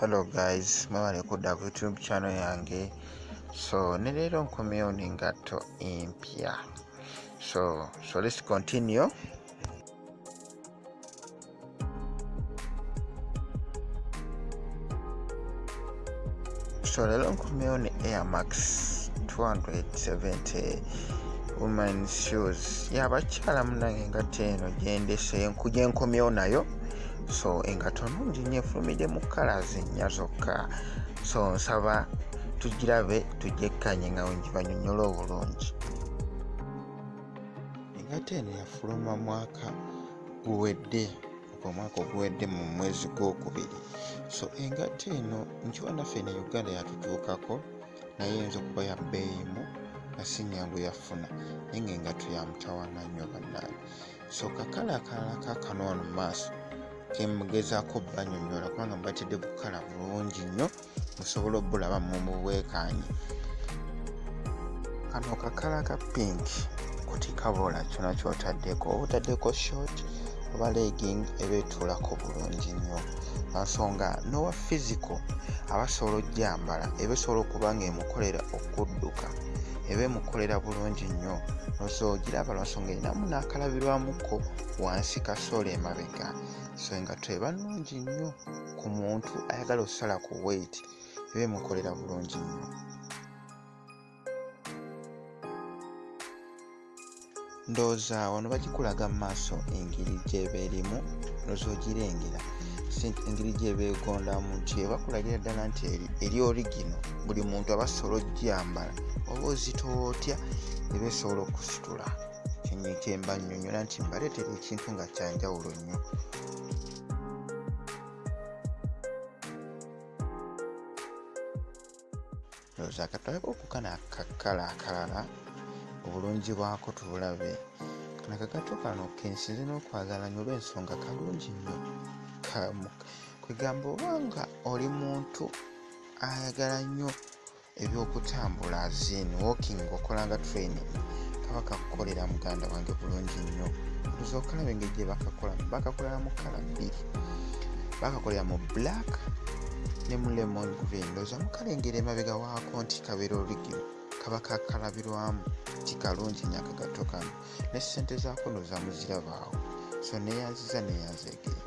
hello guys. Mwebale kudda ku youtube channel yange. So ne leero nkomyewo n'engatto empya. So so let's continue. So leero nkomyewo ne airmax 270 woman shoes. Yabakyala munange engatto eno gyendese gyenkomyewo nayo so engatto nungi nnyo efulumidde mu colors ennya zokka. So nsaba tugirabe tugyekkanye nga wengibanyonyola obulungi. Engatto eno yafuluma mwaka guwedde omwaka oguwedde mu mwezi gwokubiri. So engatto eno nkiwa naffe ne uganda yatutuukako naye eyinza okuba ya bbeeyimu nga si nyangu yafuna. Naye ngaengatto yamutawana nnyo bannange. So kakala akalala kakano wano mu maaso kemugezaako banyonyola kubanga mubatidde bukala bulungi nnyo musobole obulaba mumuweekanye kano kakala ka pink kutikabola kyona kyotaddeko. Oba otaddeko short oba legging eba etuulako bulungi nnyo. Ensonga nowa physical abasobola ojjambala eba esobola okuba nga emukolera okudduka eba emukolera bulungi nnyo nosogiraba lwansonga erinamu n'akalabirwamuko wansi kasoole emabega. So engatto eba nnungi nnyo ku muntu ayagala okusala ku weight eba emukolera bulungi nnyo. Ndowooza wano bagikulaga mu maaso engeri gyeba erimu noza ogirengera engeri gyeba egondamu nti ebakulagira ddala nti eri origino buli muntu aba asobola ogyambala oba ozitowa otya eba esobola okusitula. Kyemba nnyonnyola nti mbaleetera ekintu nga kyanjawulo nnyo. Ndowooza katwaleko okukana akakala akalala obulungi bwako tubulabe. Kana kagato kano kensinze n'okwagala nnyo olw'ensonga kalungi nnyo kwegamba obanga oli muntu ayagala nnyo ebyokutambula azin walking okolanga training. Kaba kakukolera muganda wange bulungi nnyo. Oza okalabe engeri gye bakakola bakakolera mu kala bbiri bakakolera mu black ne mu lemon green. Ndowooza mukalengera emabega waako nti kabeera origino kaba kakalabirwamu ti kalungi nnyo akagato kano ne ssente zaako ndowooza muzirabaawo. So neyanziza neyanzegere